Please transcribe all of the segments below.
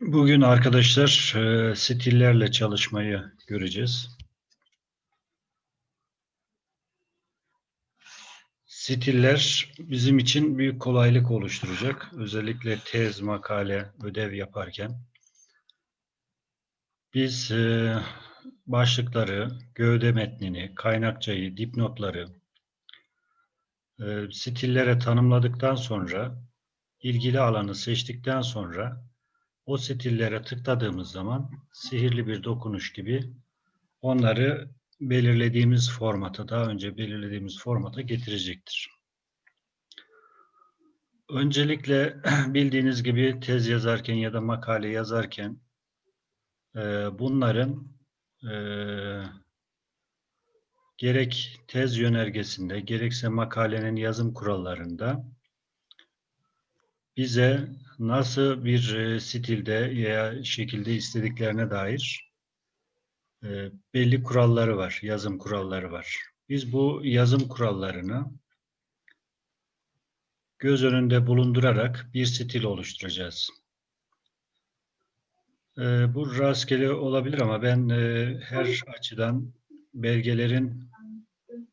Bugün arkadaşlar e, stillerle çalışmayı göreceğiz. Stiller bizim için büyük kolaylık oluşturacak. Özellikle tez, makale, ödev yaparken. Biz e, başlıkları, gövde metnini, kaynakçayı, dipnotları e, stillere tanımladıktan sonra ilgili alanı seçtikten sonra o stillere tıkladığımız zaman sihirli bir dokunuş gibi onları belirlediğimiz formata, daha önce belirlediğimiz formata getirecektir. Öncelikle bildiğiniz gibi tez yazarken ya da makale yazarken e, bunların e, gerek tez yönergesinde gerekse makalenin yazım kurallarında bize nasıl bir e, stilde ya şekilde istediklerine dair e, belli kuralları var, yazım kuralları var. Biz bu yazım kurallarını göz önünde bulundurarak bir stil oluşturacağız. E, bu rastgele olabilir ama ben her açıdan belgelerin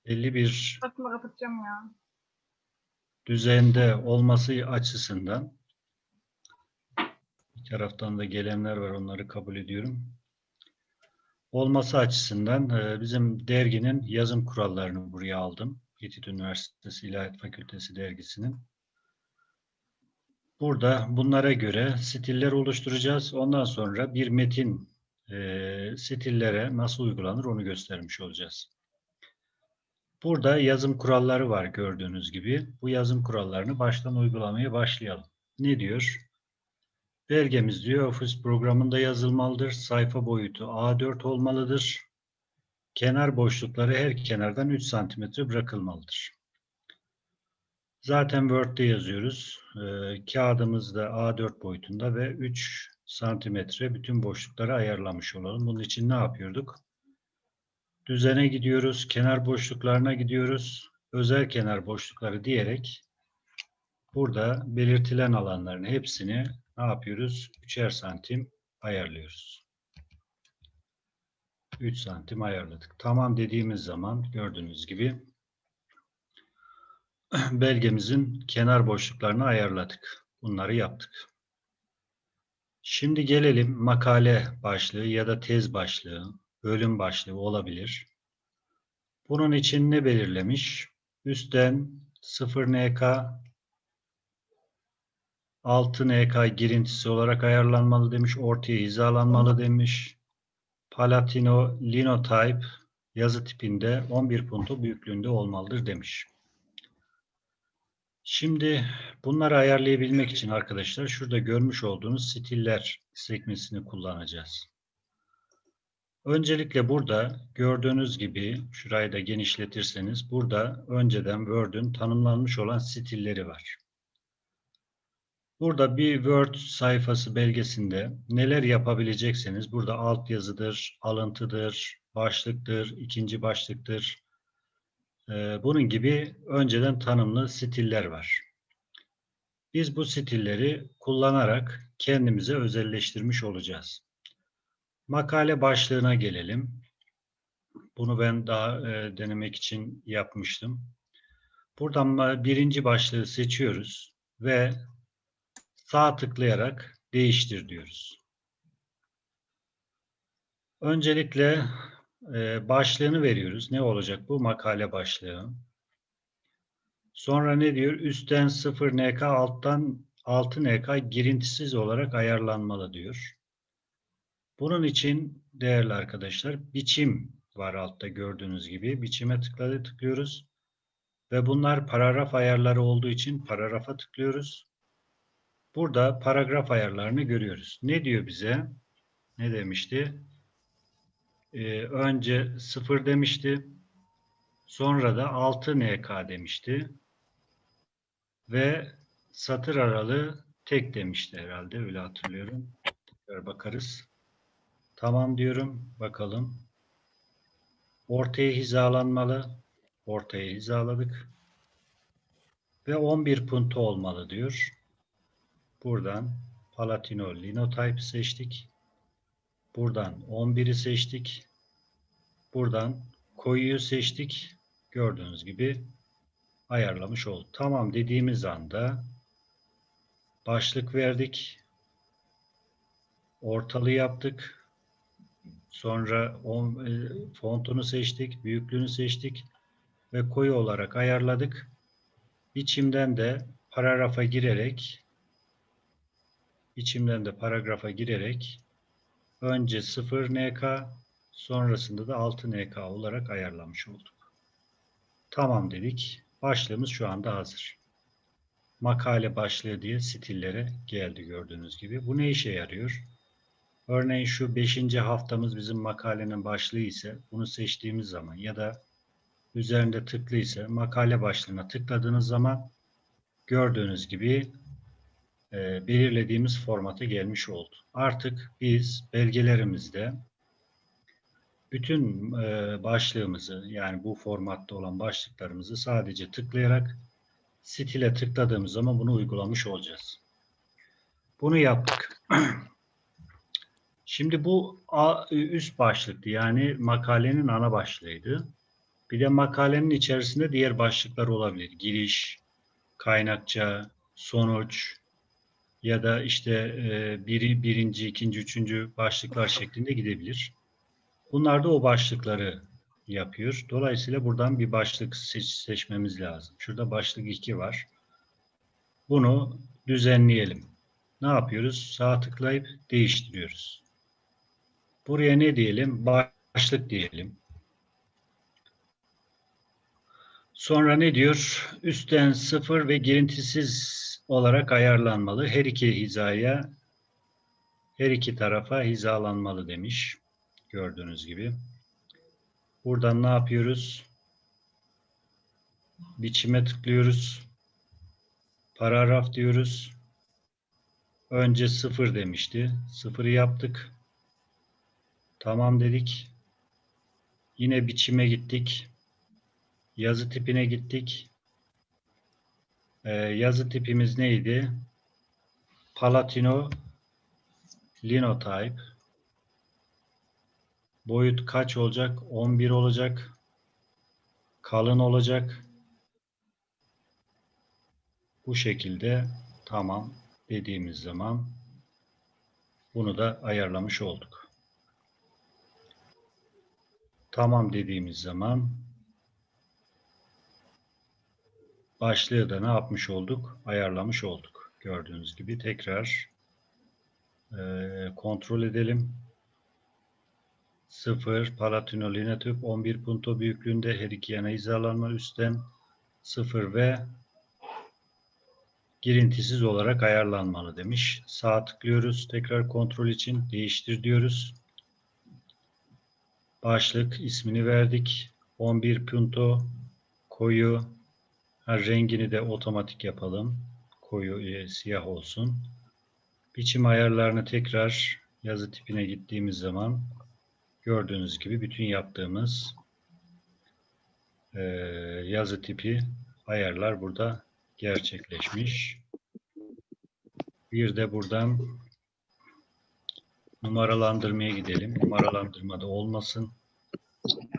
belli bir düzende olması açısından bir taraftan da gelenler var onları kabul ediyorum. Olması açısından e, bizim derginin yazım kurallarını buraya aldım. Yetid Üniversitesi İlahiyat Fakültesi dergisinin. Burada bunlara göre stiller oluşturacağız. Ondan sonra bir metin e, stillere nasıl uygulanır onu göstermiş olacağız. Burada yazım kuralları var gördüğünüz gibi. Bu yazım kurallarını baştan uygulamaya başlayalım. Ne diyor? Belgemiz diyor Office programında yazılmalıdır. Sayfa boyutu A4 olmalıdır. Kenar boşlukları her kenardan 3 cm bırakılmalıdır. Zaten Word'de yazıyoruz. Ee, kağıdımız da A4 boyutunda ve 3 santimetre bütün boşlukları ayarlamış olalım. Bunun için ne yapıyorduk? Düzene gidiyoruz, kenar boşluklarına gidiyoruz. Özel kenar boşlukları diyerek burada belirtilen alanların hepsini ne yapıyoruz? 3'er santim ayarlıyoruz. 3 santim ayarladık. Tamam dediğimiz zaman gördüğünüz gibi belgemizin kenar boşluklarını ayarladık. Bunları yaptık. Şimdi gelelim makale başlığı ya da tez başlığı, bölüm başlığı olabilir. Bunun için ne belirlemiş? Üstten 0 NK 6 NK girintisi olarak ayarlanmalı demiş. Ortaya hizalanmalı demiş. Palatino linotype yazı tipinde 11 punto büyüklüğünde olmalıdır demiş. Şimdi bunları ayarlayabilmek için arkadaşlar şurada görmüş olduğunuz stiller sekmesini kullanacağız. Öncelikle burada gördüğünüz gibi şurayı da genişletirseniz burada önceden Word'ün tanımlanmış olan stilleri var. Burada bir Word sayfası belgesinde neler yapabilecekseniz burada alt yazıdır, alıntıdır, başlıktır, ikinci başlıktır. Ee, bunun gibi önceden tanımlı stiller var. Biz bu stilleri kullanarak kendimize özelleştirmiş olacağız. Makale başlığına gelelim. Bunu ben daha e, denemek için yapmıştım. Buradan birinci başlığı seçiyoruz ve sağ tıklayarak değiştir diyoruz. Öncelikle e, başlığını veriyoruz. Ne olacak bu? Makale başlığı. Sonra ne diyor? Üstten 0 NK, alttan 6 NK girintisiz olarak ayarlanmalı diyor. Bunun için değerli arkadaşlar biçim var altta gördüğünüz gibi. Biçime tıkladı tıklıyoruz. Ve bunlar paragraf ayarları olduğu için paragrafa tıklıyoruz. Burada paragraf ayarlarını görüyoruz. Ne diyor bize? Ne demişti? Ee, önce 0 demişti. Sonra da 6 NK demişti. Ve satır aralığı tek demişti herhalde. Öyle hatırlıyorum. Tekrar bakarız. Tamam diyorum. Bakalım. Ortaya hizalanmalı. Ortaya hizaladık. ve 11 punto olmalı diyor. Buradan Palatino Linotype seçtik. Buradan 11'i seçtik. Buradan koyuyu seçtik. Gördüğünüz gibi ayarlamış olduk. Tamam dediğimiz anda başlık verdik. Ortalığı yaptık. Sonra on, e, fontunu seçtik, büyüklüğünü seçtik ve koyu olarak ayarladık. İçimden de paragrafa girerek içimden de paragrafa girerek önce 0 NK sonrasında da 6 NK olarak ayarlamış olduk. Tamam dedik. Başlığımız şu anda hazır. Makale başlığı diye stillere geldi gördüğünüz gibi. Bu ne işe yarıyor? Örneğin şu 5. haftamız bizim makalenin başlığı ise bunu seçtiğimiz zaman ya da üzerinde tıklı ise makale başlığına tıkladığınız zaman gördüğünüz gibi e, belirlediğimiz formata gelmiş oldu. Artık biz belgelerimizde bütün e, başlığımızı yani bu formatta olan başlıklarımızı sadece tıklayarak stile tıkladığımız zaman bunu uygulamış olacağız. Bunu yaptık. Şimdi bu üst başlıktı yani makalenin ana başlığıydı. Bir de makalenin içerisinde diğer başlıklar olabilir. Giriş, kaynakça, sonuç ya da işte e, biri, birinci, ikinci, üçüncü başlıklar şeklinde gidebilir. Bunlar da o başlıkları yapıyor. Dolayısıyla buradan bir başlık seç, seçmemiz lazım. Şurada başlık 2 var. Bunu düzenleyelim. Ne yapıyoruz? Sağ tıklayıp değiştiriyoruz. Buraya ne diyelim? Başlık diyelim. Sonra ne diyor? Üstten sıfır ve girintisiz olarak ayarlanmalı. Her iki hizaya, her iki tarafa hizalanmalı demiş. Gördüğünüz gibi. Buradan ne yapıyoruz? Biçime tıklıyoruz. Paragraf diyoruz. Önce sıfır demişti. Sıfırı yaptık. Tamam dedik. Yine biçime gittik. Yazı tipine gittik. Ee, yazı tipimiz neydi? Palatino Linotype. Boyut kaç olacak? 11 olacak. Kalın olacak. Bu şekilde tamam dediğimiz zaman bunu da ayarlamış olduk. Tamam dediğimiz zaman başlığı da ne yapmış olduk? Ayarlamış olduk. Gördüğünüz gibi tekrar e, kontrol edelim. 0 Palatino Linatüp 11 punto büyüklüğünde her iki yana hizalanma üstten 0 ve girintisiz olarak ayarlanmalı demiş. Sağ tıklıyoruz. Tekrar kontrol için değiştir diyoruz. Başlık ismini verdik. 11 punto koyu ha, rengini de otomatik yapalım. Koyu e, siyah olsun. Biçim ayarlarını tekrar yazı tipine gittiğimiz zaman gördüğünüz gibi bütün yaptığımız e, yazı tipi ayarlar burada gerçekleşmiş. Bir de buradan numaralandırmaya gidelim. Numaralandırmada olmasın.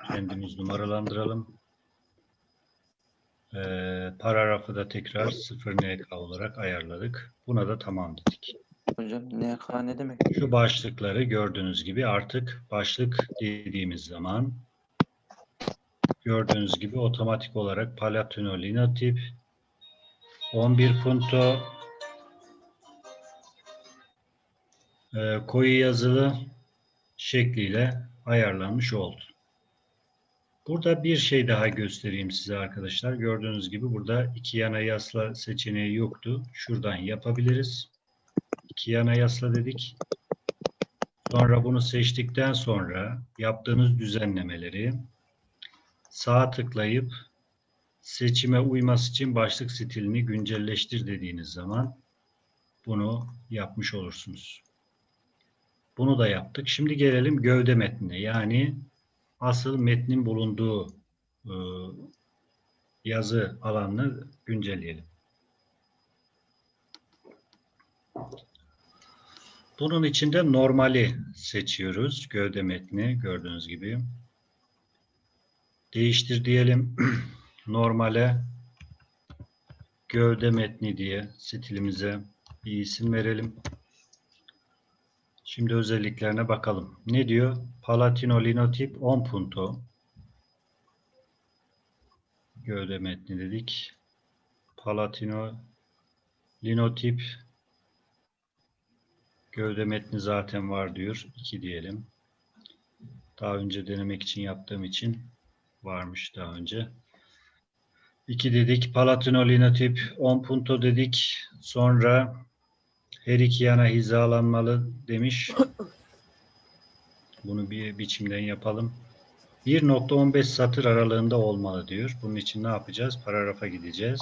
Kendimiz numaralandıralım. Ee, paragrafı da tekrar 0 NK olarak ayarladık. Buna da tamam dedik. Hocam NK ne demek? Şu başlıkları gördüğünüz gibi artık başlık dediğimiz zaman gördüğünüz gibi otomatik olarak Palatino Linotip 11 punto e, koyu yazılı şekliyle ayarlanmış oldu. Burada bir şey daha göstereyim size arkadaşlar. Gördüğünüz gibi burada iki yana yasla seçeneği yoktu. Şuradan yapabiliriz. İki yana yasla dedik. Sonra bunu seçtikten sonra yaptığınız düzenlemeleri sağ tıklayıp seçime uyması için başlık stilini güncelleştir dediğiniz zaman bunu yapmış olursunuz. Bunu da yaptık. Şimdi gelelim gövde metnine. Yani asıl metnin bulunduğu e, yazı alanını güncelleyelim. Bunun içinde normali seçiyoruz. Gövde metni gördüğünüz gibi. Değiştir diyelim. Normale gövde metni diye stilimize bir isim verelim. Şimdi özelliklerine bakalım. Ne diyor? Palatino linotip 10 punto. Gövde metni dedik. Palatino linotip gövde metni zaten var diyor. 2 diyelim. Daha önce denemek için yaptığım için varmış daha önce. 2 dedik. Palatino linotip 10 punto dedik. Sonra her iki yana hizalanmalı demiş. Bunu bir biçimden yapalım. 1.15 satır aralığında olmalı diyor. Bunun için ne yapacağız? Paragrafa gideceğiz.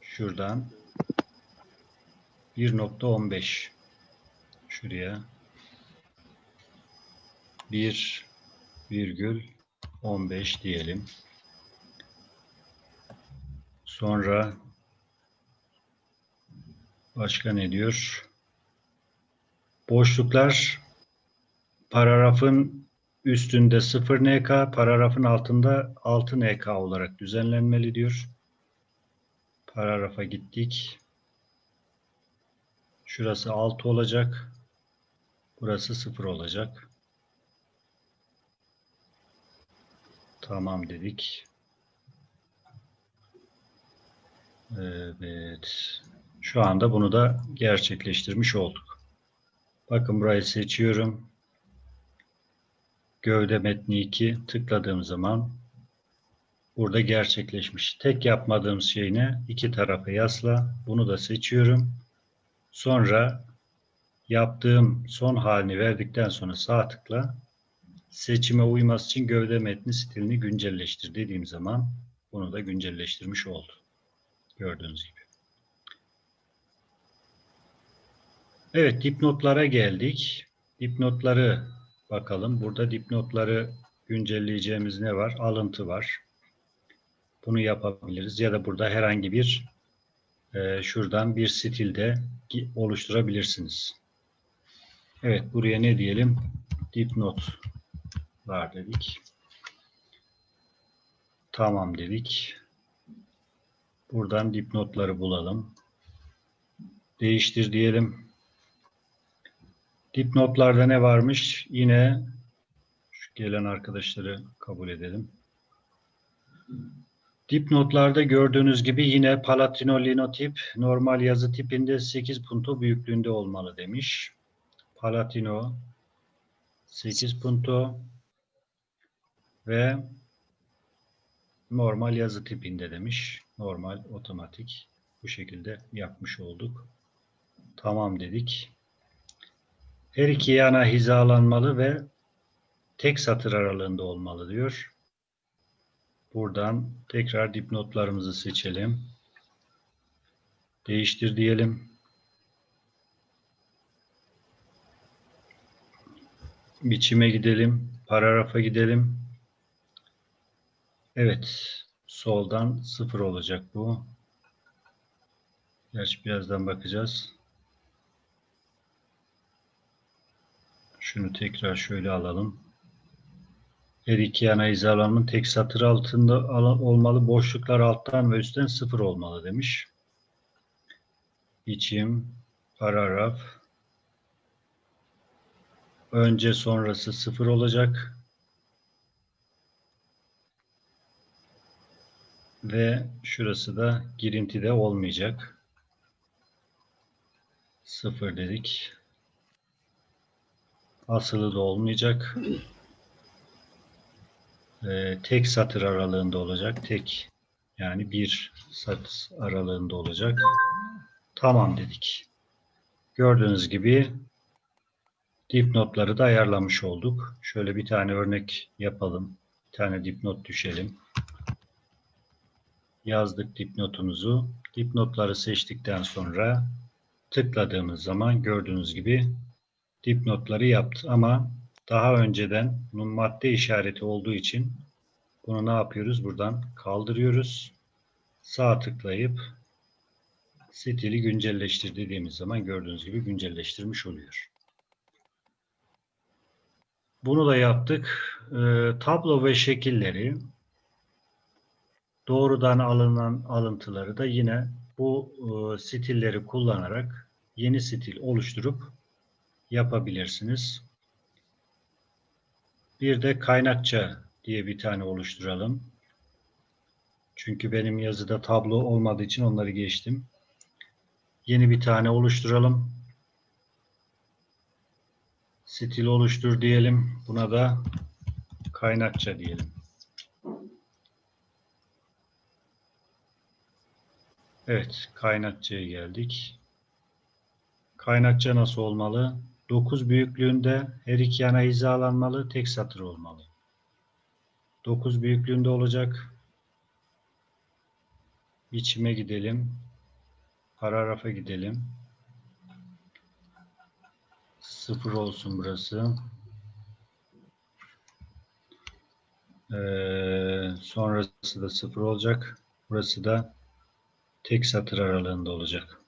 Şuradan 1.15 şuraya 1 virgül 15 diyelim. Sonra başka ne diyor? Boşluklar paragrafın üstünde 0 NK, paragrafın altında 6 NK olarak düzenlenmeli diyor. Paragrafa gittik. Şurası 6 olacak. Burası 0 olacak. Tamam dedik. Evet. Şu anda bunu da gerçekleştirmiş olduk. Bakın burayı seçiyorum. Gövde metni 2 tıkladığım zaman burada gerçekleşmiş. Tek yapmadığım şey ne? İki tarafa yasla. Bunu da seçiyorum. Sonra yaptığım son halini verdikten sonra sağ tıkla seçime uyması için gövde metni stilini güncelleştir dediğim zaman bunu da güncelleştirmiş oldu. Gördüğünüz gibi. Evet dipnotlara geldik. Dipnotları bakalım. Burada dipnotları güncelleyeceğimiz ne var? Alıntı var. Bunu yapabiliriz. Ya da burada herhangi bir e, şuradan bir stilde oluşturabilirsiniz. Evet buraya ne diyelim? Dipnot var dedik. Tamam dedik. Buradan dipnotları bulalım. Değiştir diyelim. Dipnotlarda ne varmış? Yine şu gelen arkadaşları kabul edelim. Dipnotlarda gördüğünüz gibi yine Palatino linotip normal yazı tipinde 8 punto büyüklüğünde olmalı demiş. Palatino 8 punto ve normal yazı tipinde demiş. Normal otomatik bu şekilde yapmış olduk. Tamam dedik. Her iki yana hizalanmalı ve tek satır aralığında olmalı diyor. Buradan tekrar dipnotlarımızı seçelim. Değiştir diyelim. Biçime gidelim. Paragrafa gidelim. Evet. Soldan sıfır olacak bu. Gerçi birazdan bakacağız. Şunu tekrar şöyle alalım. Her iki yana hizalanmanın tek satır altında olmalı. Boşluklar alttan ve üstten sıfır olmalı demiş. Biçim, paragraf. Önce sonrası sıfır olacak. Ve şurası da girintide olmayacak. Sıfır dedik. Asılı da olmayacak. Ee, tek satır aralığında olacak. Tek yani bir satır aralığında olacak. Tamam dedik. Gördüğünüz gibi dipnotları da ayarlamış olduk. Şöyle bir tane örnek yapalım. Bir tane dipnot düşelim. Yazdık dipnotumuzu. Dipnotları seçtikten sonra tıkladığımız zaman gördüğünüz gibi dipnotları yaptı. Ama daha önceden bunun madde işareti olduğu için bunu ne yapıyoruz? Buradan kaldırıyoruz. Sağ tıklayıp stili güncelleştir dediğimiz zaman gördüğünüz gibi güncelleştirmiş oluyor. Bunu da yaptık. Ee, tablo ve şekilleri doğrudan alınan alıntıları da yine bu e, stilleri kullanarak yeni stil oluşturup yapabilirsiniz. Bir de kaynakça diye bir tane oluşturalım. Çünkü benim yazıda tablo olmadığı için onları geçtim. Yeni bir tane oluşturalım. Stil oluştur diyelim. Buna da kaynakça diyelim. Evet, kaynakçaya geldik. Kaynakça nasıl olmalı? 9 büyüklüğünde her iki yana hizalanmalı, tek satır olmalı. 9 büyüklüğünde olacak. Biçime gidelim. Paragrafa gidelim. Sıfır olsun burası. Ee, sonrası da sıfır olacak. Burası da tek satır aralığında olacak.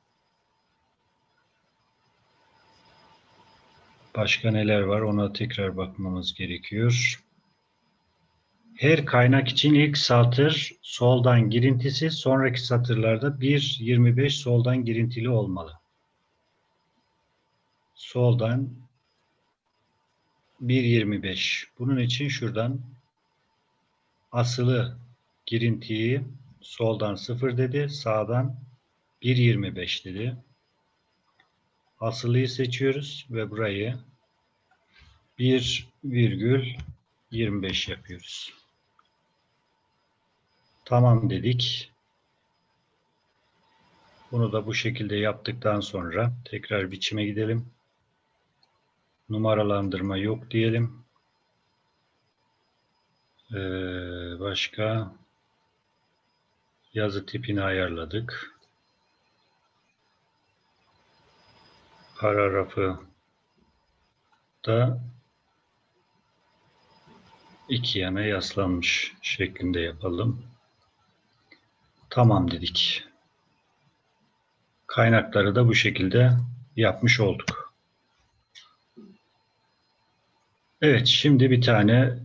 Başka neler var ona tekrar bakmamız gerekiyor. Her kaynak için ilk satır soldan girintisi, sonraki satırlarda 1.25 soldan girintili olmalı. Soldan 1.25. Bunun için şuradan asılı girintiyi soldan 0 dedi, sağdan 1.25 dedi. Asılıyı seçiyoruz ve burayı 1,25 yapıyoruz. Tamam dedik. Bunu da bu şekilde yaptıktan sonra tekrar biçime gidelim. Numaralandırma yok diyelim. Ee, başka yazı tipini ayarladık. Paragrafı da iki yana yaslanmış şeklinde yapalım. Tamam dedik. Kaynakları da bu şekilde yapmış olduk. Evet, şimdi bir tane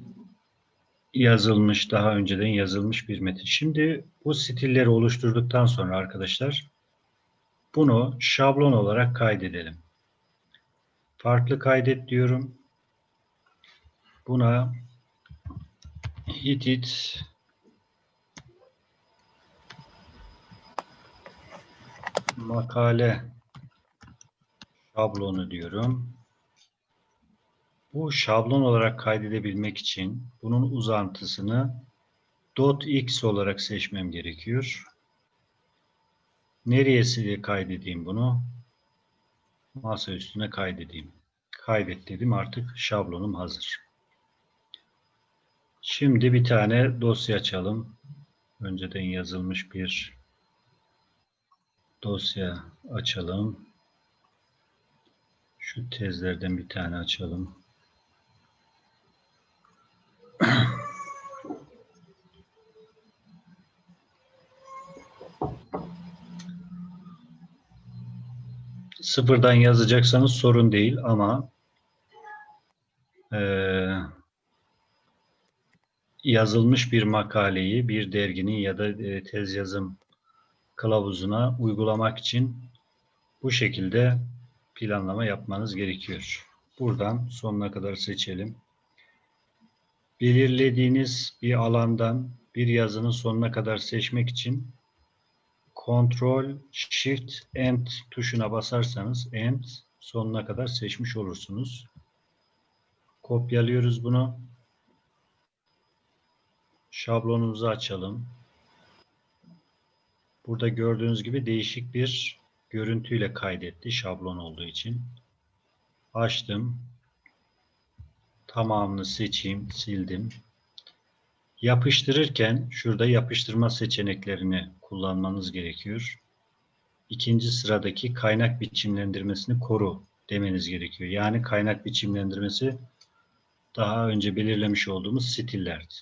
yazılmış, daha önceden yazılmış bir metin. Şimdi bu stilleri oluşturduktan sonra arkadaşlar bunu şablon olarak kaydedelim. Farklı kaydet diyorum. Buna Hitit makale şablonu diyorum. Bu şablon olarak kaydedebilmek için bunun uzantısını .x olarak seçmem gerekiyor. Nereye kaydedeyim bunu? Masa üstüne kaydedeyim. Kaydet dedim artık şablonum hazır. Şimdi bir tane dosya açalım. Önceden yazılmış bir dosya açalım. Şu tezlerden bir tane açalım. Sıfırdan yazacaksanız sorun değil ama eee yazılmış bir makaleyi bir derginin ya da e, tez yazım kılavuzuna uygulamak için bu şekilde planlama yapmanız gerekiyor. Buradan sonuna kadar seçelim. Belirlediğiniz bir alandan bir yazının sonuna kadar seçmek için Ctrl Shift End tuşuna basarsanız End sonuna kadar seçmiş olursunuz. Kopyalıyoruz bunu. Şablonumuzu açalım. Burada gördüğünüz gibi değişik bir görüntüyle kaydetti şablon olduğu için. Açtım. Tamamını seçeyim, sildim. Yapıştırırken şurada yapıştırma seçeneklerini kullanmanız gerekiyor. İkinci sıradaki kaynak biçimlendirmesini koru demeniz gerekiyor. Yani kaynak biçimlendirmesi daha önce belirlemiş olduğumuz stillerdi.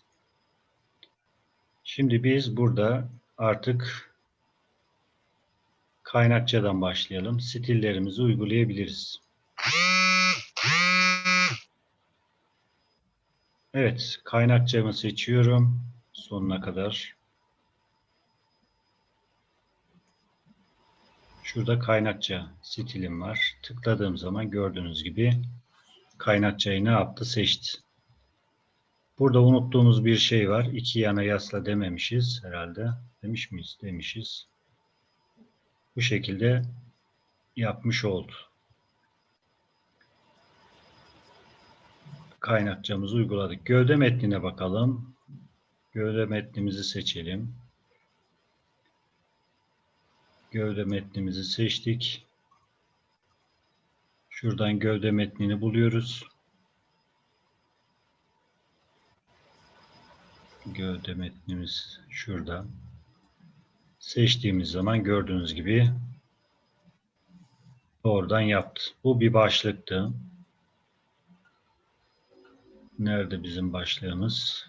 Şimdi biz burada artık kaynakçadan başlayalım. Stillerimizi uygulayabiliriz. Evet, kaynakçamı seçiyorum sonuna kadar. Şurada kaynakça stilim var. Tıkladığım zaman gördüğünüz gibi kaynakçayı ne yaptı? Seçti. Burada unuttuğumuz bir şey var. İki yana yasla dememişiz herhalde. Demiş miyiz? Demişiz. Bu şekilde yapmış oldu. Kaynakçamızı uyguladık. Gövde metnine bakalım. Gövde metnimizi seçelim. Gövde metnimizi seçtik. Şuradan gövde metnini buluyoruz. Gövde metnimiz şurada. Seçtiğimiz zaman gördüğünüz gibi doğrudan yaptı. Bu bir başlıktı. Nerede bizim başlığımız?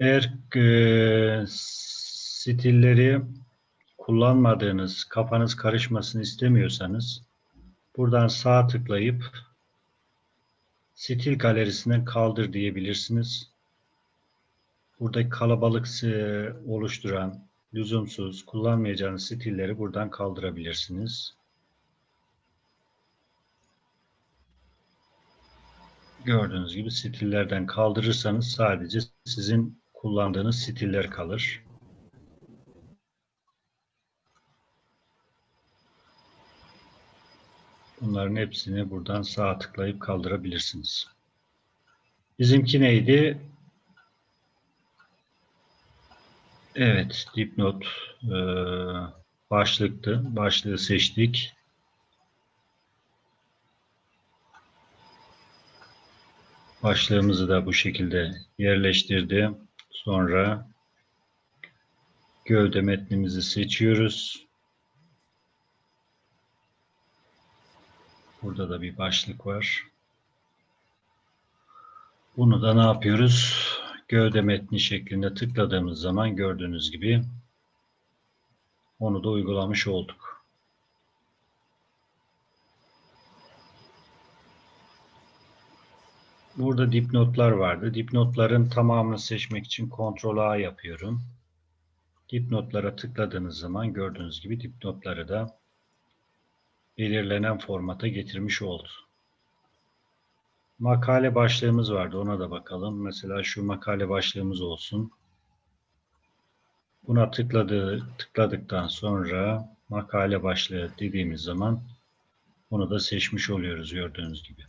Eğer e, stilleri kullanmadığınız, kafanız karışmasını istemiyorsanız buradan sağ tıklayıp stil galerisinden kaldır diyebilirsiniz. Buradaki kalabalık oluşturan, lüzumsuz, kullanmayacağınız stilleri buradan kaldırabilirsiniz. Gördüğünüz gibi stillerden kaldırırsanız sadece sizin kullandığınız stiller kalır. Bunların hepsini buradan sağ tıklayıp kaldırabilirsiniz. Bizimki neydi? Evet, dipnot e, başlıktı. Başlığı seçtik. Başlığımızı da bu şekilde yerleştirdim. Sonra gövde metnimizi seçiyoruz. Burada da bir başlık var. Bunu da ne yapıyoruz? Gövde metni şeklinde tıkladığımız zaman gördüğünüz gibi onu da uygulamış olduk. Burada dipnotlar vardı. Dipnotların tamamını seçmek için Ctrl A yapıyorum. Dipnotlara tıkladığınız zaman gördüğünüz gibi dipnotları da belirlenen formata getirmiş oldu. Makale başlığımız vardı. Ona da bakalım. Mesela şu makale başlığımız olsun. Buna tıkladığı, tıkladıktan sonra makale başlığı dediğimiz zaman bunu da seçmiş oluyoruz gördüğünüz gibi.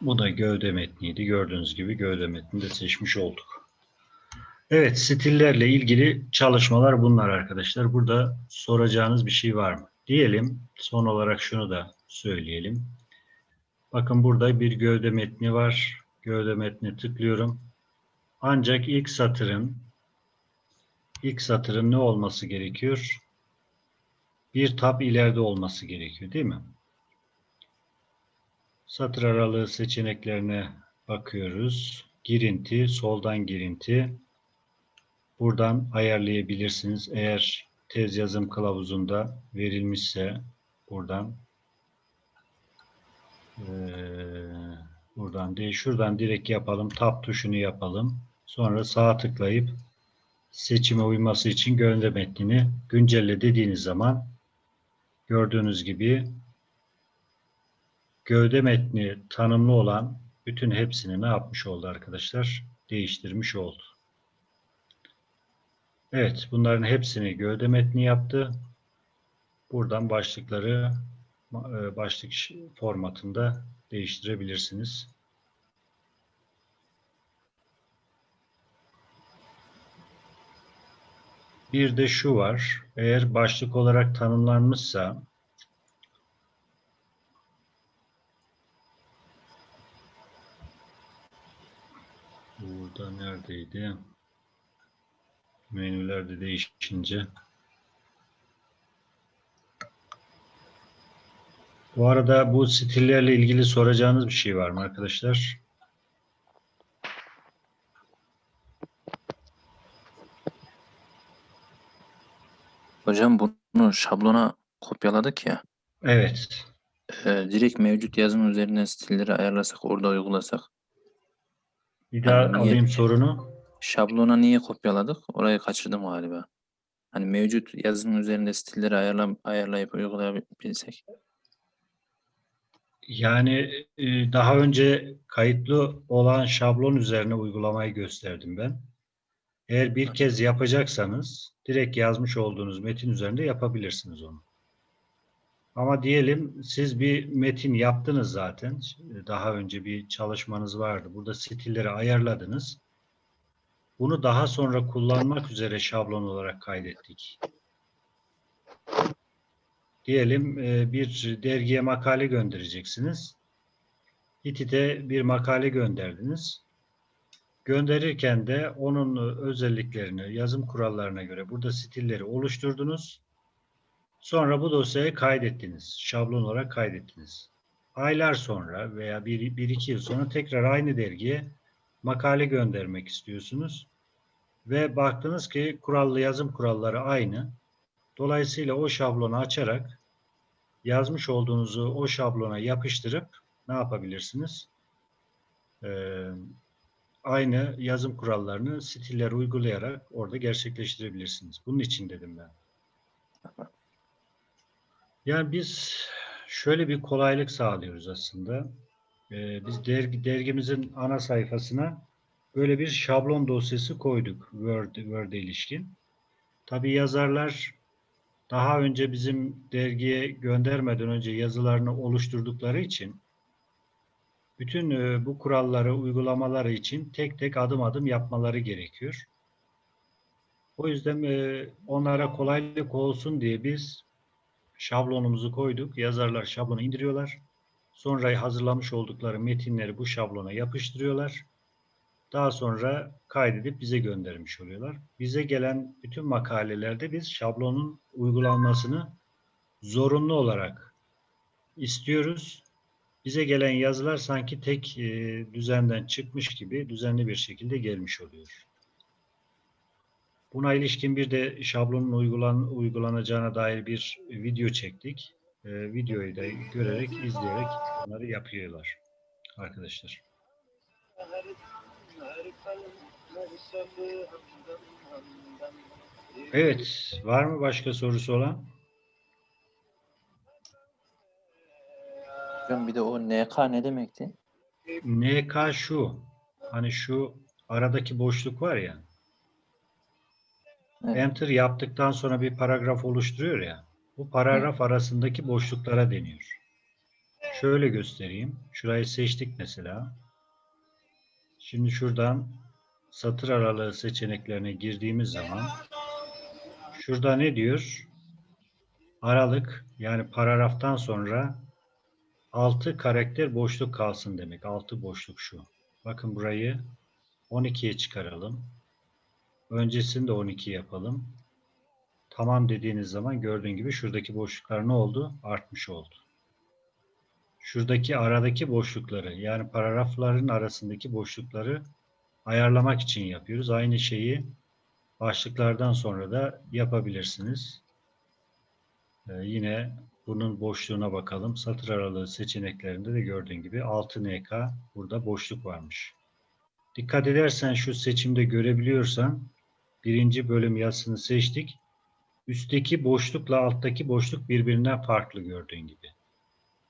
Bu da gövde metniydi. Gördüğünüz gibi gövde metnini de seçmiş olduk. Evet, stillerle ilgili çalışmalar bunlar arkadaşlar. Burada soracağınız bir şey var mı? Diyelim, son olarak şunu da söyleyelim. Bakın burada bir gövde metni var. Gövde metni tıklıyorum. Ancak ilk satırın ilk satırın ne olması gerekiyor? Bir tab ileride olması gerekiyor değil mi? Satır aralığı seçeneklerine bakıyoruz. Girinti, soldan girinti. Buradan ayarlayabilirsiniz. Eğer tez yazım kılavuzunda verilmişse buradan ee, buradan değil şuradan direkt yapalım. Tab tuşunu yapalım. Sonra sağ tıklayıp seçime uyması için gövde metnini güncelle dediğiniz zaman gördüğünüz gibi gövde metni tanımlı olan bütün hepsini ne yapmış oldu arkadaşlar? Değiştirmiş oldu. Evet, bunların hepsini gövde metni yaptı. Buradan başlıkları e, başlık formatında değiştirebilirsiniz. Bir de şu var. Eğer başlık olarak tanımlanmışsa Burada neredeydi? menüler de değişince. Bu arada bu stillerle ilgili soracağınız bir şey var mı arkadaşlar? Hocam bunu şablona kopyaladık ya. Evet. E, direkt mevcut yazım üzerine stilleri ayarlasak orada uygulasak. Bir daha yani alayım sorunu. Şablona niye kopyaladık? Orayı kaçırdım galiba. Hani mevcut yazım üzerinde stilleri ayarla, ayarlayıp uygulayabilsek. Yani e, daha önce kayıtlı olan şablon üzerine uygulamayı gösterdim ben. Eğer bir kez yapacaksanız direkt yazmış olduğunuz metin üzerinde yapabilirsiniz onu. Ama diyelim siz bir metin yaptınız zaten. Daha önce bir çalışmanız vardı. Burada stilleri ayarladınız. Bunu daha sonra kullanmak üzere şablon olarak kaydettik. Diyelim e, bir dergiye makale göndereceksiniz. Hitit'e bir makale gönderdiniz. Gönderirken de onun özelliklerini, yazım kurallarına göre burada stilleri oluşturdunuz. Sonra bu dosyayı kaydettiniz. Şablon olarak kaydettiniz. Aylar sonra veya bir, bir iki yıl sonra tekrar aynı dergiye makale göndermek istiyorsunuz. Ve baktınız ki kurallı yazım kuralları aynı. Dolayısıyla o şablonu açarak yazmış olduğunuzu o şablona yapıştırıp ne yapabilirsiniz? Ee, aynı yazım kurallarını stiller uygulayarak orada gerçekleştirebilirsiniz. Bunun için dedim ben. Yani biz şöyle bir kolaylık sağlıyoruz aslında. Ee, biz dergi, dergimizin ana sayfasına böyle bir şablon dosyası koyduk Word, Word'e ilişkin. Tabii yazarlar daha önce bizim dergiye göndermeden önce yazılarını oluşturdukları için bütün e, bu kuralları uygulamaları için tek tek adım adım yapmaları gerekiyor. O yüzden e, onlara kolaylık olsun diye biz şablonumuzu koyduk. Yazarlar şablonu indiriyorlar. Sonra hazırlamış oldukları metinleri bu şablona yapıştırıyorlar. Daha sonra kaydedip bize göndermiş oluyorlar. Bize gelen bütün makalelerde biz şablonun uygulanmasını zorunlu olarak istiyoruz. Bize gelen yazılar sanki tek e, düzenden çıkmış gibi düzenli bir şekilde gelmiş oluyor. Buna ilişkin bir de şablonun uygulan, uygulanacağına dair bir video çektik. E, videoyu da görerek, izleyerek bunları yapıyorlar arkadaşlar. Evet, var mı başka sorusu olan? Hocam bir de o NK ne demekti? NK şu, hani şu aradaki boşluk var ya, Evet. enter yaptıktan sonra bir paragraf oluşturuyor ya, bu paragraf arasındaki boşluklara deniyor. Şöyle göstereyim, şurayı seçtik mesela. Şimdi şuradan satır aralığı seçeneklerine girdiğimiz zaman şurada ne diyor? Aralık yani paragraftan sonra 6 karakter boşluk kalsın demek. 6 boşluk şu. Bakın burayı 12'ye çıkaralım. Öncesini de 12 yapalım. Tamam dediğiniz zaman gördüğün gibi şuradaki boşluklar ne oldu? Artmış oldu. Şuradaki aradaki boşlukları yani paragrafların arasındaki boşlukları ayarlamak için yapıyoruz. Aynı şeyi başlıklardan sonra da yapabilirsiniz. Ee, yine bunun boşluğuna bakalım. Satır aralığı seçeneklerinde de gördüğün gibi 6 NK burada boşluk varmış. Dikkat edersen şu seçimde görebiliyorsan birinci bölüm yazısını seçtik. Üstteki boşlukla alttaki boşluk birbirinden farklı gördüğün gibi.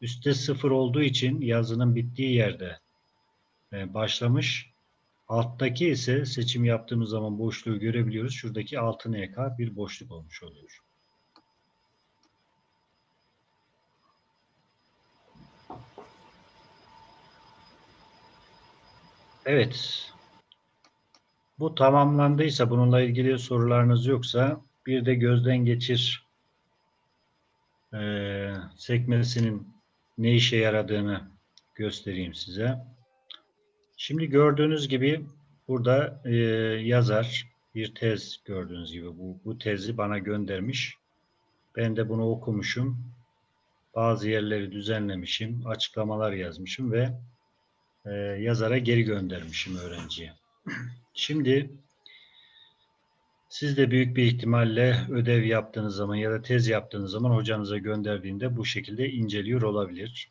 Üstte sıfır olduğu için yazının bittiği yerde e, başlamış. Alttaki ise seçim yaptığımız zaman boşluğu görebiliyoruz. Şuradaki 6 NK bir boşluk olmuş oluyor. Evet. Bu tamamlandıysa, bununla ilgili sorularınız yoksa bir de gözden geçir eee, sekmesinin ne işe yaradığını göstereyim size. Şimdi gördüğünüz gibi burada eee, yazar bir tez gördüğünüz gibi bu, bu tezi bana göndermiş. Ben de bunu okumuşum. Bazı yerleri düzenlemişim, açıklamalar yazmışım ve e, yazara geri göndermişim öğrenciye. Şimdi Siz de büyük bir ihtimalle ödev yaptığınız zaman ya da tez yaptığınız zaman hocanıza gönderdiğinde bu şekilde inceliyor olabilir.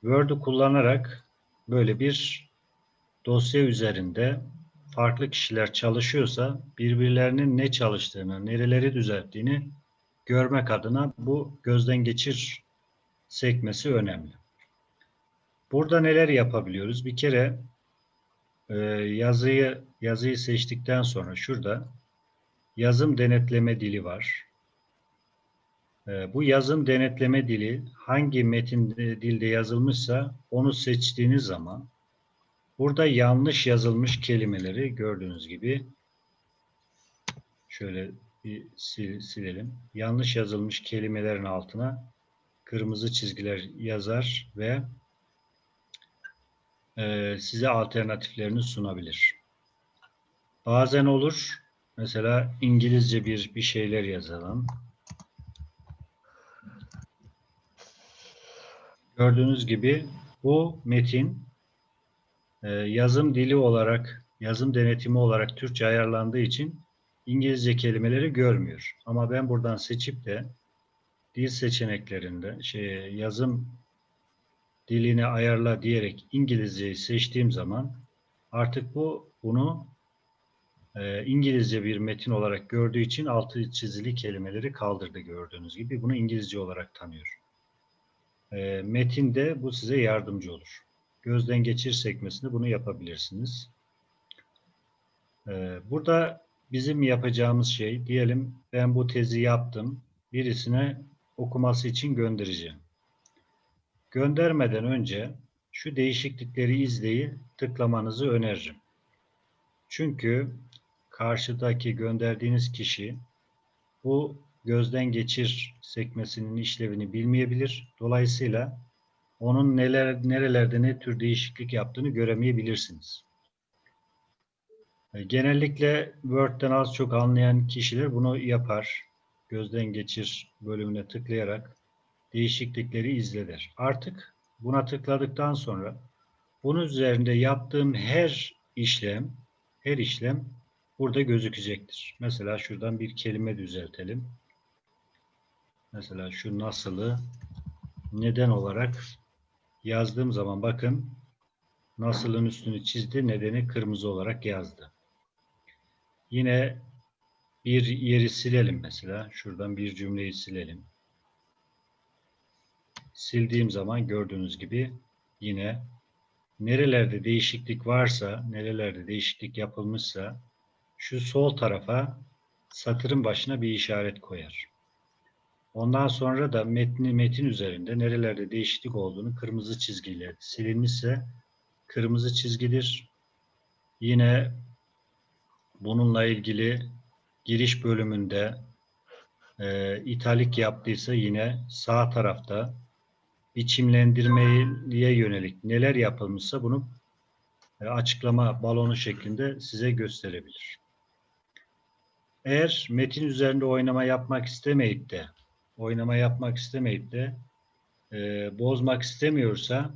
Word'u kullanarak böyle bir dosya üzerinde farklı kişiler çalışıyorsa birbirlerinin ne çalıştığını, nereleri düzelttiğini görmek adına bu gözden geçir sekmesi önemli. Burada neler yapabiliyoruz? Bir kere e, yazıyı yazıyı seçtikten sonra şurada yazım denetleme dili var. E, bu yazım denetleme dili hangi metin dilde yazılmışsa onu seçtiğiniz zaman burada yanlış yazılmış kelimeleri gördüğünüz gibi şöyle bir sil, silelim. Yanlış yazılmış kelimelerin altına kırmızı çizgiler yazar ve e, size alternatiflerini sunabilir. Bazen olur. Mesela İngilizce bir bir şeyler yazalım. Gördüğünüz gibi bu metin e, yazım dili olarak, yazım denetimi olarak Türkçe ayarlandığı için İngilizce kelimeleri görmüyor. Ama ben buradan seçip de dil seçeneklerinde şey yazım dilini ayarla diyerek İngilizceyi seçtiğim zaman artık bu bunu e, İngilizce bir metin olarak gördüğü için altı çizili kelimeleri kaldırdı gördüğünüz gibi. Bunu İngilizce olarak tanıyor. E, metinde bu size yardımcı olur. Gözden geçir sekmesinde bunu yapabilirsiniz. E, burada bizim yapacağımız şey diyelim ben bu tezi yaptım. Birisine okuması için göndereceğim. Göndermeden önce şu değişiklikleri izleyi tıklamanızı öneririm. Çünkü karşıdaki gönderdiğiniz kişi bu gözden geçir sekmesinin işlevini bilmeyebilir. Dolayısıyla onun neler nerelerde ne tür değişiklik yaptığını göremeyebilirsiniz. Genellikle Word'den az çok anlayan kişiler bunu yapar. Gözden geçir bölümüne tıklayarak değişiklikleri izler. Artık buna tıkladıktan sonra bunun üzerinde yaptığım her işlem, her işlem burada gözükecektir. Mesela şuradan bir kelime düzeltelim. Mesela şu nasılı neden olarak yazdığım zaman bakın nasılın üstünü çizdi, nedeni kırmızı olarak yazdı. Yine bir yeri silelim mesela. Şuradan bir cümleyi silelim. Sildiğim zaman gördüğünüz gibi yine nerelerde değişiklik varsa, nerelerde değişiklik yapılmışsa şu sol tarafa satırın başına bir işaret koyar. Ondan sonra da metni metin üzerinde nerelerde değişiklik olduğunu kırmızı çizgiyle silinmişse kırmızı çizgidir. Yine bununla ilgili giriş bölümünde e, italik yaptıysa yine sağ tarafta biçimlendirmeye yönelik neler yapılmışsa bunu e, açıklama balonu şeklinde size gösterebilir. Eğer metin üzerinde oynama yapmak istemeyip de oynama yapmak istemeyip de e, bozmak istemiyorsa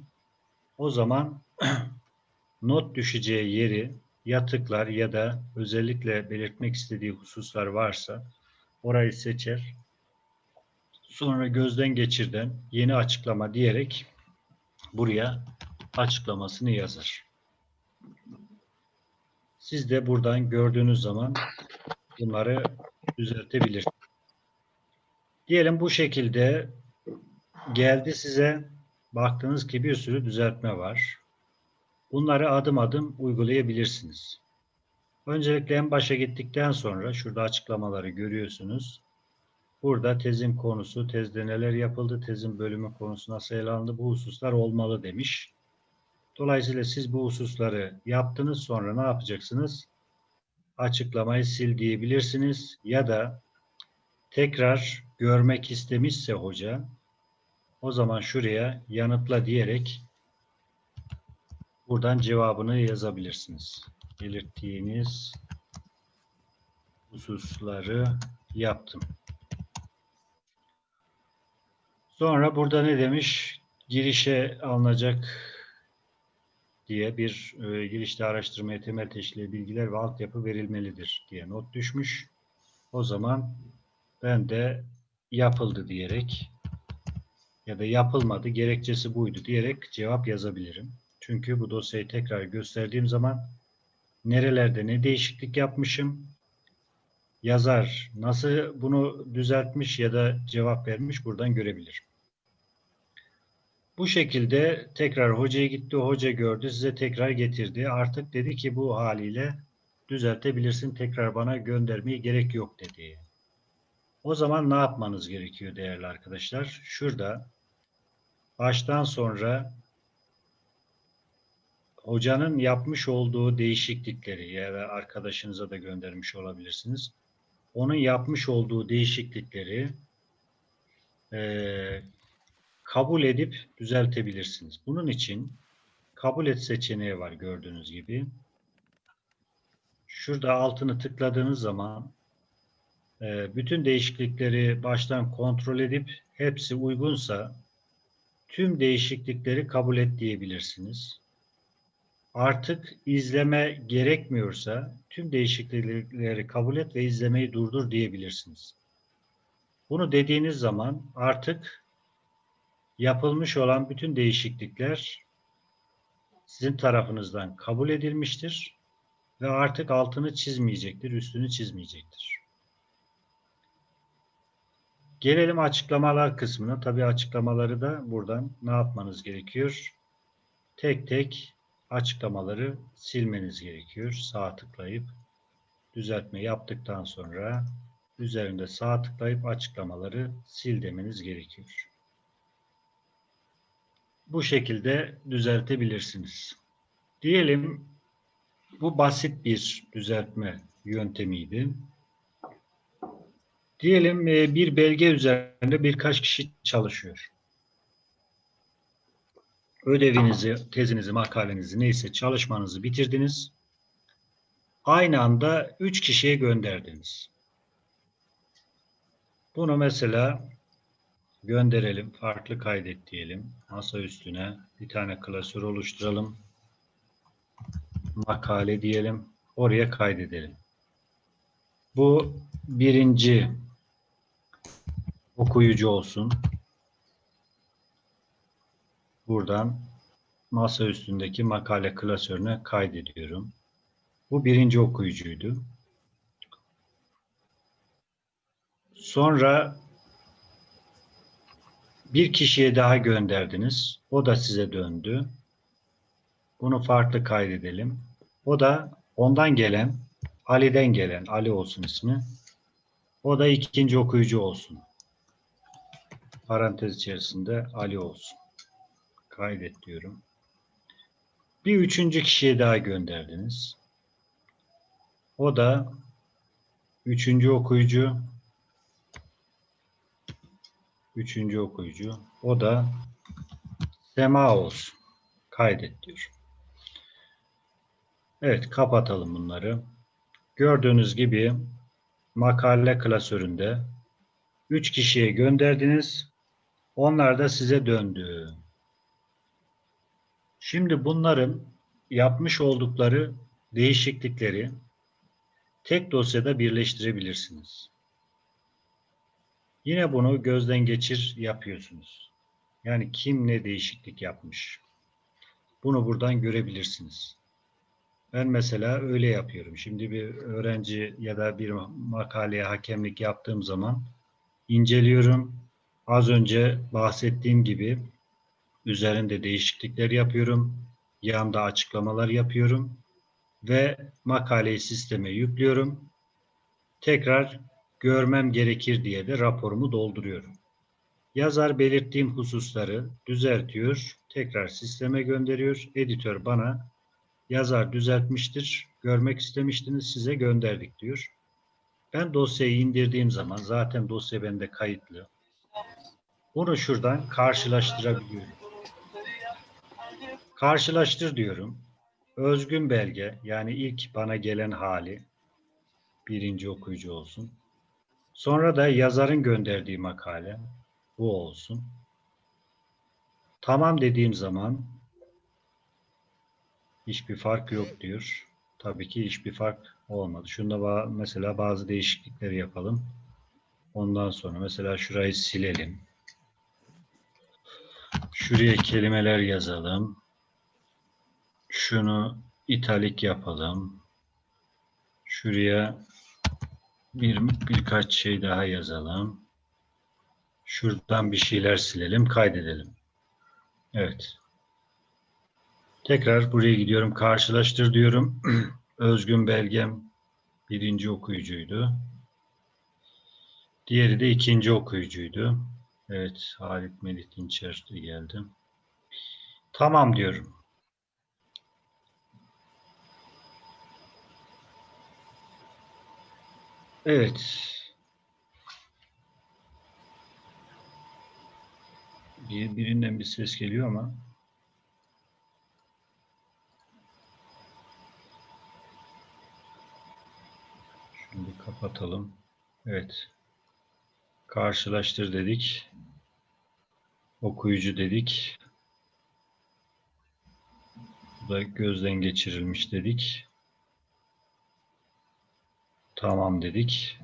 o zaman not düşeceği yeri ya tıklar ya da özellikle belirtmek istediği hususlar varsa orayı seçer. Sonra gözden geçirden yeni açıklama diyerek buraya açıklamasını yazar. Siz de buradan gördüğünüz zaman bunları düzeltebilirsiniz. Diyelim bu şekilde geldi size baktığınız ki bir sürü düzeltme var. Bunları adım adım uygulayabilirsiniz. Öncelikle en başa gittikten sonra şurada açıklamaları görüyorsunuz. Burada tezin konusu, tezde neler yapıldı, tezin bölümü konusu nasıl bu hususlar olmalı demiş. Dolayısıyla siz bu hususları yaptınız sonra ne yapacaksınız? Açıklamayı sil diyebilirsiniz ya da tekrar görmek istemişse hoca o zaman şuraya yanıtla diyerek buradan cevabını yazabilirsiniz. Belirttiğiniz hususları yaptım. Sonra burada ne demiş? Girişe alınacak diye bir e, girişte araştırmaya temel teşkil bilgiler ve altyapı verilmelidir diye not düşmüş. O zaman ben de yapıldı diyerek ya da yapılmadı gerekçesi buydu diyerek cevap yazabilirim. Çünkü bu dosyayı tekrar gösterdiğim zaman nerelerde ne değişiklik yapmışım, yazar nasıl bunu düzeltmiş ya da cevap vermiş buradan görebilirim. Bu şekilde tekrar hocaya gitti, hoca gördü, size tekrar getirdi. Artık dedi ki bu haliyle düzeltebilirsin, tekrar bana göndermeye gerek yok dedi. O zaman ne yapmanız gerekiyor değerli arkadaşlar? Şurada baştan sonra hocanın yapmış olduğu değişiklikleri ya da arkadaşınıza da göndermiş olabilirsiniz. Onun yapmış olduğu değişiklikleri eee kabul edip düzeltebilirsiniz. Bunun için kabul et seçeneği var gördüğünüz gibi. Şurada altını tıkladığınız zaman e, bütün değişiklikleri baştan kontrol edip hepsi uygunsa tüm değişiklikleri kabul et diyebilirsiniz. Artık izleme gerekmiyorsa tüm değişiklikleri kabul et ve izlemeyi durdur diyebilirsiniz. Bunu dediğiniz zaman artık yapılmış olan bütün değişiklikler sizin tarafınızdan kabul edilmiştir ve artık altını çizmeyecektir, üstünü çizmeyecektir. Gelelim açıklamalar kısmına. Tabii açıklamaları da buradan ne yapmanız gerekiyor? Tek tek açıklamaları silmeniz gerekiyor. Sağ tıklayıp düzeltme yaptıktan sonra üzerinde sağ tıklayıp açıklamaları sil demeniz gerekiyor bu şekilde düzeltebilirsiniz. Diyelim bu basit bir düzeltme yöntemiydi. Diyelim e, bir belge üzerinde birkaç kişi çalışıyor. Ödevinizi, tezinizi, makalenizi neyse çalışmanızı bitirdiniz. Aynı anda üç kişiye gönderdiniz. Bunu mesela gönderelim. Farklı kaydet diyelim. Masa üstüne bir tane klasör oluşturalım. Makale diyelim. Oraya kaydedelim. Bu birinci okuyucu olsun. Buradan masa üstündeki makale klasörüne kaydediyorum. Bu birinci okuyucuydu. Sonra bir kişiye daha gönderdiniz. O da size döndü. Bunu farklı kaydedelim. O da ondan gelen, Ali'den gelen, Ali olsun ismi. O da ikinci okuyucu olsun. Parantez içerisinde Ali olsun. Kaydet diyorum. Bir üçüncü kişiye daha gönderdiniz. O da üçüncü okuyucu, Üçüncü okuyucu. O da Sema olsun. Kaydet diyor. Evet kapatalım bunları. Gördüğünüz gibi makale klasöründe 3 kişiye gönderdiniz. Onlar da size döndü. Şimdi bunların yapmış oldukları değişiklikleri tek dosyada birleştirebilirsiniz. Yine bunu gözden geçir yapıyorsunuz. Yani kim ne değişiklik yapmış. Bunu buradan görebilirsiniz. Ben mesela öyle yapıyorum. Şimdi bir öğrenci ya da bir makaleye hakemlik yaptığım zaman inceliyorum. Az önce bahsettiğim gibi üzerinde değişiklikler yapıyorum. Yanda açıklamalar yapıyorum ve makaleyi sisteme yüklüyorum. Tekrar görmem gerekir diye de raporumu dolduruyorum. Yazar belirttiğim hususları düzeltiyor, tekrar sisteme gönderiyor. Editör bana yazar düzeltmiştir, görmek istemiştiniz, size gönderdik diyor. Ben dosyayı indirdiğim zaman zaten dosya bende kayıtlı. Bunu şuradan karşılaştırabiliyorum. Karşılaştır diyorum. Özgün belge yani ilk bana gelen hali birinci okuyucu olsun. Sonra da yazarın gönderdiği makale bu olsun. Tamam dediğim zaman Hiçbir fark yok diyor. Tabii ki hiçbir fark olmadı. Şunda mesela bazı değişiklikleri yapalım. Ondan sonra mesela şurayı silelim. Şuraya kelimeler yazalım. Şunu italik yapalım. Şuraya bir birkaç şey daha yazalım. Şuradan bir şeyler silelim, kaydedelim. Evet. Tekrar buraya gidiyorum. Karşılaştır diyorum. Özgün belgem birinci okuyucuydu. Diğeri de ikinci okuyucuydu. Evet, Halit Melih Dinçer de geldi. Tamam diyorum. Evet. Bir, birinden bir ses geliyor ama. Şimdi kapatalım. Evet. Karşılaştır dedik. Okuyucu dedik. Bu da gözden geçirilmiş dedik. Tamam dedik.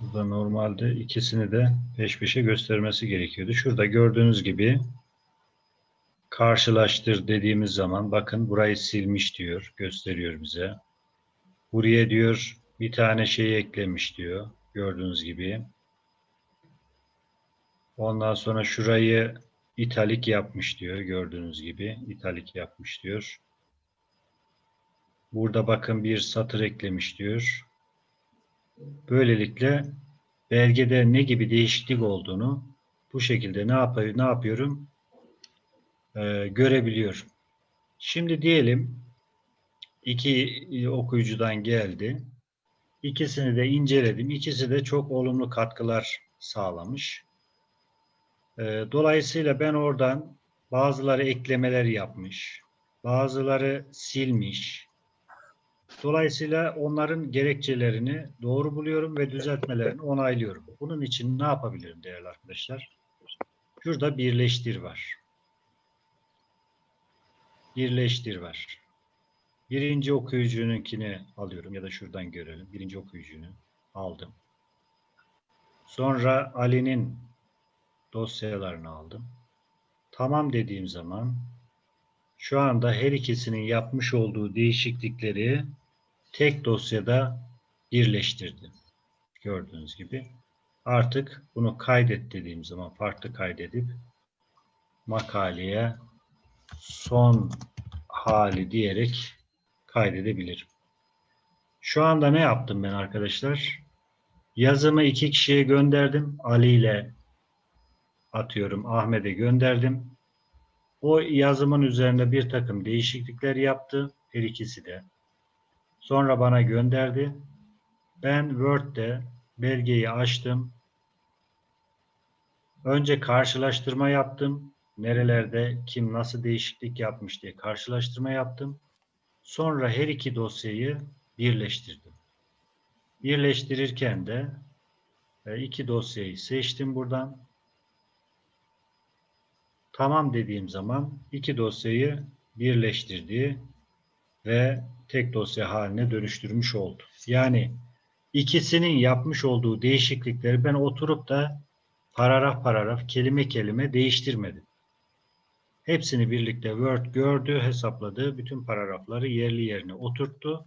Burada normalde ikisini de peş peşe göstermesi gerekiyordu. Şurada gördüğünüz gibi karşılaştır dediğimiz zaman bakın burayı silmiş diyor, gösteriyor bize. Buraya diyor bir tane şey eklemiş diyor. Gördüğünüz gibi. Ondan sonra şurayı italik yapmış diyor. Gördüğünüz gibi italik yapmış diyor. Burada bakın bir satır eklemiş diyor. Böylelikle belgede ne gibi değişiklik olduğunu bu şekilde ne yapıyor, ne yapıyorum? Ee, görebiliyorum. Şimdi diyelim iki okuyucudan geldi. İkisini de inceledim. İkisi de çok olumlu katkılar sağlamış. Ee, dolayısıyla ben oradan bazıları eklemeler yapmış, bazıları silmiş. Dolayısıyla onların gerekçelerini doğru buluyorum ve düzeltmelerini onaylıyorum. Bunun için ne yapabilirim değerli arkadaşlar? Şurada birleştir var. Birleştir var. Birinci okuyucununkini alıyorum ya da şuradan görelim. Birinci okuyucunu aldım. Sonra Ali'nin dosyalarını aldım. Tamam dediğim zaman şu anda her ikisinin yapmış olduğu değişiklikleri tek dosyada birleştirdim. Gördüğünüz gibi. Artık bunu kaydet dediğim zaman farklı kaydedip makaleye son hali diyerek kaydedebilirim. Şu anda ne yaptım ben arkadaşlar? Yazımı iki kişiye gönderdim. Ali ile atıyorum Ahmet'e gönderdim. O yazımın üzerinde bir takım değişiklikler yaptı. Her ikisi de. Sonra bana gönderdi. Ben Word'de belgeyi açtım. Önce karşılaştırma yaptım. Nerelerde kim nasıl değişiklik yapmış diye karşılaştırma yaptım. Sonra her iki dosyayı birleştirdim. Birleştirirken de e, iki dosyayı seçtim buradan. Tamam dediğim zaman iki dosyayı birleştirdi ve tek dosya haline dönüştürmüş oldu. Yani ikisinin yapmış olduğu değişiklikleri ben oturup da paragraf paragraf, kelime kelime değiştirmedim. Hepsini birlikte Word gördü, hesapladı, bütün paragrafları yerli yerine oturttu.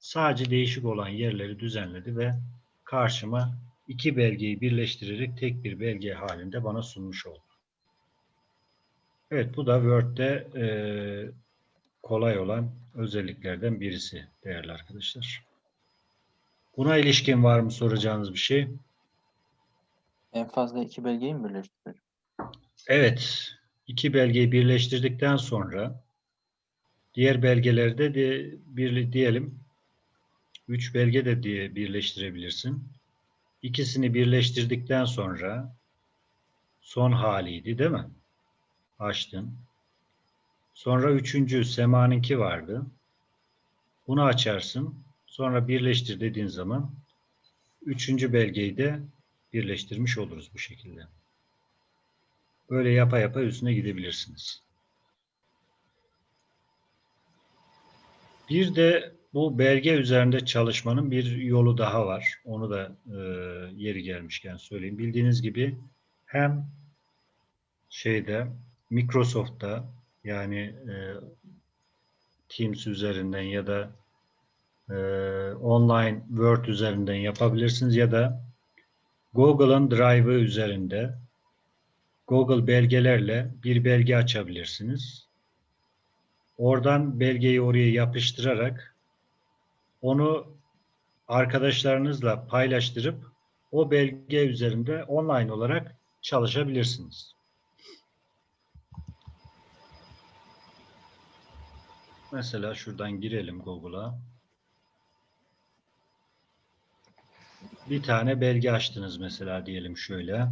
Sadece değişik olan yerleri düzenledi ve karşıma iki belgeyi birleştirerek tek bir belge halinde bana sunmuş oldu. Evet, bu da Word'de e, kolay olan özelliklerden birisi değerli arkadaşlar. Buna ilişkin var mı soracağınız bir şey? En fazla iki belgeyi mi birleştiriyor? Evet, iki belgeyi birleştirdikten sonra diğer belgelerde de bir diyelim üç belge de diye birleştirebilirsin. İkisini birleştirdikten sonra son haliydi değil mi? Açtın. Sonra üçüncü semanınki vardı. Bunu açarsın. Sonra birleştir dediğin zaman üçüncü belgeyi de birleştirmiş oluruz bu şekilde. Böyle yapa yapa üstüne gidebilirsiniz. Bir de bu belge üzerinde çalışmanın bir yolu daha var. Onu da e, yeri gelmişken söyleyeyim. Bildiğiniz gibi hem şeyde Microsoft'ta yani e, Teams üzerinden ya da e, online Word üzerinden yapabilirsiniz ya da Google'ın Drive'ı üzerinde Google belgelerle bir belge açabilirsiniz. Oradan belgeyi oraya yapıştırarak onu arkadaşlarınızla paylaştırıp o belge üzerinde online olarak çalışabilirsiniz. Mesela şuradan girelim Google'a. Bir tane belge açtınız mesela diyelim şöyle.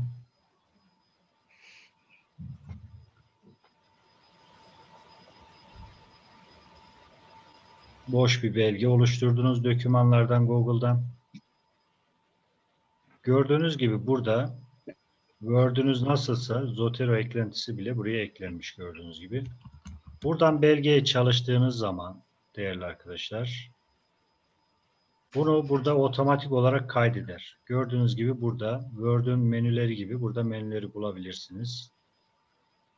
Boş bir belge oluşturdunuz dokümanlardan Google'dan. Gördüğünüz gibi burada Word'ünüz nasılsa Zotero eklentisi bile buraya eklenmiş gördüğünüz gibi. Buradan belgeye çalıştığınız zaman değerli arkadaşlar bunu burada otomatik olarak kaydeder. Gördüğünüz gibi burada Word'ün menüleri gibi burada menüleri bulabilirsiniz.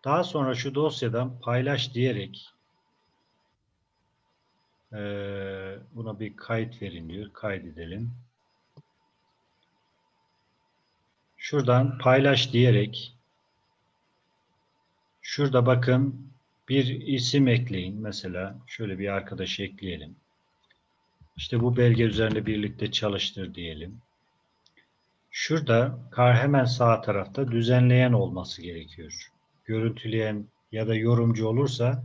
Daha sonra şu dosyadan paylaş diyerek eee, buna bir kayıt verin diyor. Kaydedelim. Şuradan paylaş diyerek şurada bakın bir isim ekleyin. Mesela şöyle bir arkadaşı ekleyelim. İşte bu belge üzerinde birlikte çalıştır diyelim. Şurada kar hemen sağ tarafta düzenleyen olması gerekiyor. Görüntüleyen ya da yorumcu olursa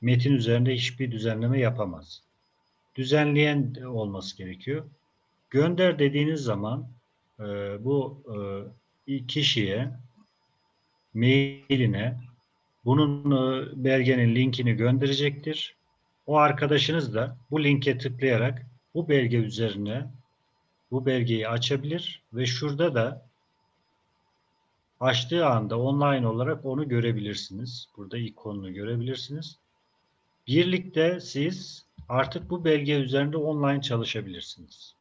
metin üzerinde hiçbir düzenleme yapamaz. Düzenleyen olması gerekiyor. Gönder dediğiniz zaman e, bu e, kişiye mailine bunun e, belgenin linkini gönderecektir. O arkadaşınız da bu linke tıklayarak bu belge üzerine bu belgeyi açabilir ve şurada da açtığı anda online olarak onu görebilirsiniz. Burada ikonunu görebilirsiniz. Birlikte siz artık bu belge üzerinde online çalışabilirsiniz.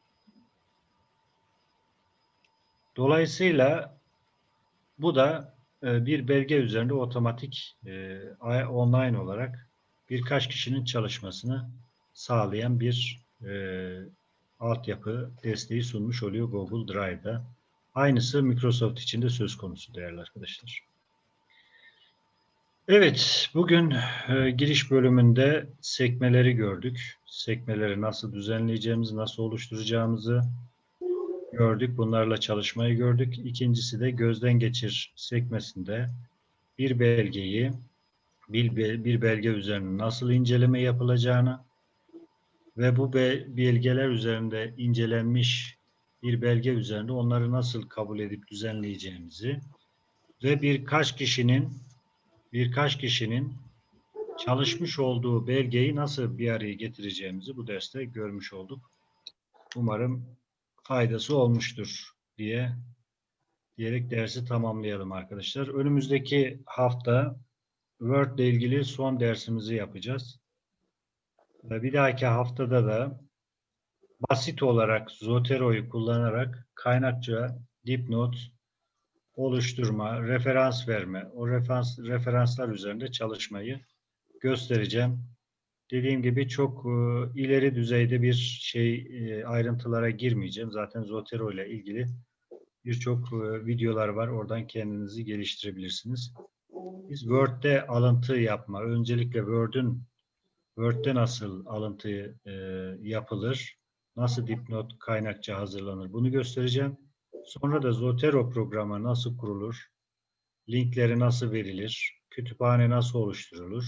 Dolayısıyla bu da bir belge üzerinde otomatik e, online olarak birkaç kişinin çalışmasını sağlayan bir e, altyapı desteği sunmuş oluyor Google Drive'da. Aynısı Microsoft için de söz konusu değerli arkadaşlar. Evet, bugün e, giriş bölümünde sekmeleri gördük. Sekmeleri nasıl düzenleyeceğimizi, nasıl oluşturacağımızı gördük. Bunlarla çalışmayı gördük. İkincisi de gözden geçir sekmesinde bir belgeyi bir, bir belge üzerine nasıl inceleme yapılacağını ve bu be- belgeler üzerinde incelenmiş bir belge üzerinde onları nasıl kabul edip düzenleyeceğimizi ve birkaç kişinin birkaç kişinin çalışmış olduğu belgeyi nasıl bir araya getireceğimizi bu derste görmüş olduk. Umarım faydası olmuştur diye diyerek dersi tamamlayalım arkadaşlar. Önümüzdeki hafta Word ile ilgili son dersimizi yapacağız. Ve Bir dahaki haftada da basit olarak Zotero'yu kullanarak kaynakça dipnot oluşturma, referans verme, o referans, referanslar üzerinde çalışmayı göstereceğim. Dediğim gibi çok e, ileri düzeyde bir şey e, ayrıntılara girmeyeceğim. Zaten Zotero ile ilgili birçok e, videolar var. Oradan kendinizi geliştirebilirsiniz. Biz Word'de alıntı yapma, öncelikle Word'ün Word'de nasıl alıntı e, yapılır, nasıl dipnot kaynakça hazırlanır bunu göstereceğim. Sonra da Zotero programı nasıl kurulur, linkleri nasıl verilir, kütüphane nasıl oluşturulur,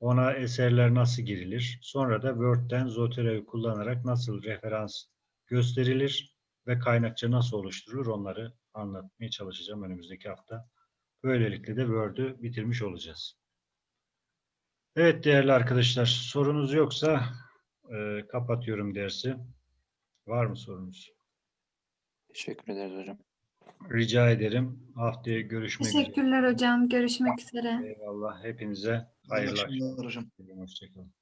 ona eserler nasıl girilir, sonra da Word'den Zotero'yu kullanarak nasıl referans gösterilir ve kaynakça nasıl oluşturulur onları anlatmaya çalışacağım önümüzdeki hafta. Böylelikle de Word'ü bitirmiş olacağız. Evet değerli arkadaşlar sorunuz yoksa e, kapatıyorum dersi. Var mı sorunuz? Teşekkür ederiz hocam. Rica ederim. Haftaya görüşmek üzere. Teşekkürler hocam. Görüşmek üzere. Eyvallah. Hepinize hayırlı akşamlar hocam. Hoşçakalın.